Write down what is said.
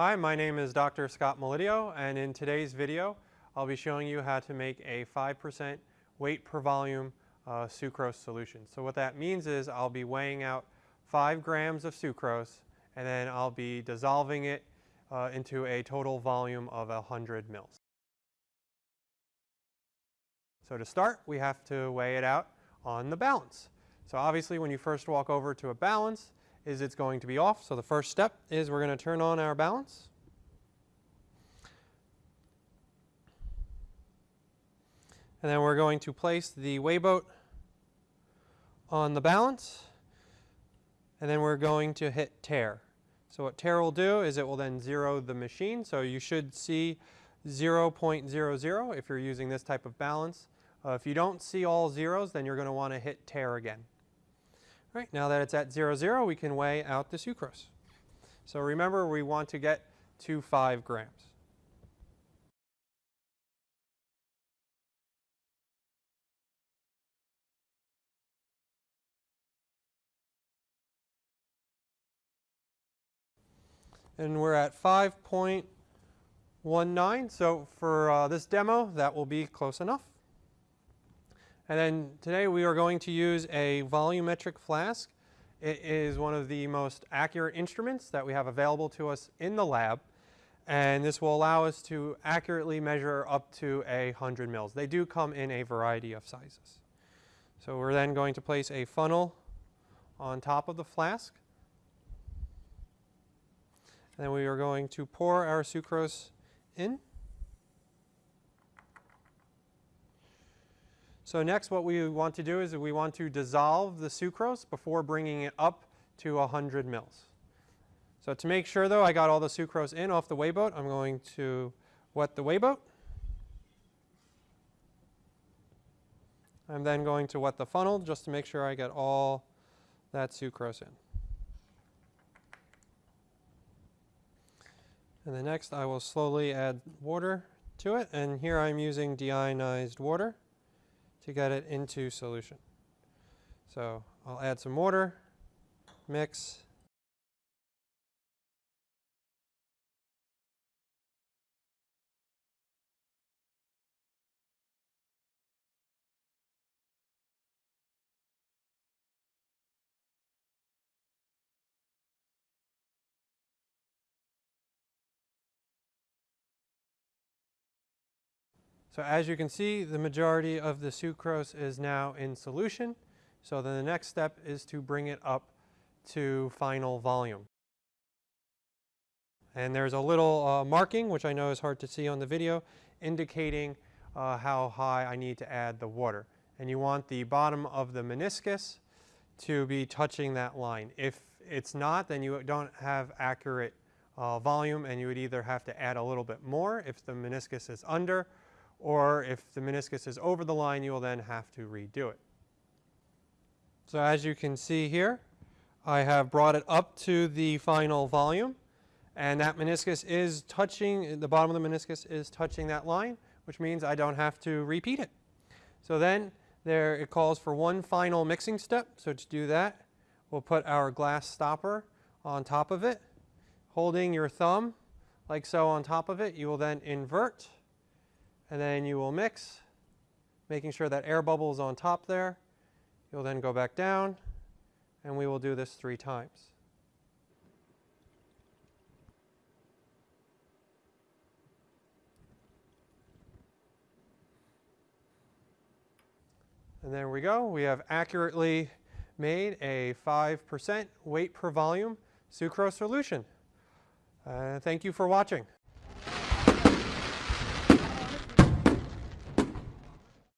Hi, my name is Dr. Scott Melidio and in today's video I'll be showing you how to make a 5% weight per volume uh, sucrose solution. So what that means is I'll be weighing out 5 grams of sucrose and then I'll be dissolving it uh, into a total volume of 100 mils. So to start we have to weigh it out on the balance. So obviously when you first walk over to a balance is it's going to be off. So the first step is we're going to turn on our balance. And then we're going to place the weigh boat on the balance. And then we're going to hit tare. So what tare will do is it will then zero the machine. So you should see 0.00 if you're using this type of balance. Uh, if you don't see all zeros, then you're going to want to hit tare again. Right, now that it's at 0, 0, we can weigh out the sucrose. So remember, we want to get to 5 grams. And we're at 5.19. So for uh, this demo, that will be close enough. And then today we are going to use a volumetric flask. It is one of the most accurate instruments that we have available to us in the lab. And this will allow us to accurately measure up to a 100 mils. They do come in a variety of sizes. So we're then going to place a funnel on top of the flask. And then we are going to pour our sucrose in. So next what we want to do is we want to dissolve the sucrose before bringing it up to 100 mils. So to make sure though I got all the sucrose in off the weigh boat, I'm going to wet the weigh boat. I'm then going to wet the funnel just to make sure I get all that sucrose in. And then next I will slowly add water to it and here I'm using deionized water to get it into solution. So I'll add some water, mix, So as you can see, the majority of the sucrose is now in solution. So then the next step is to bring it up to final volume. And there's a little uh, marking, which I know is hard to see on the video, indicating uh, how high I need to add the water. And you want the bottom of the meniscus to be touching that line. If it's not, then you don't have accurate uh, volume and you would either have to add a little bit more if the meniscus is under or if the meniscus is over the line, you will then have to redo it. So as you can see here, I have brought it up to the final volume and that meniscus is touching, the bottom of the meniscus is touching that line, which means I don't have to repeat it. So then there it calls for one final mixing step. So to do that, we'll put our glass stopper on top of it, holding your thumb like so on top of it. You will then invert and then you will mix, making sure that air bubble is on top there. You'll then go back down, and we will do this three times. And there we go. We have accurately made a 5% weight per volume sucrose solution. Uh, thank you for watching.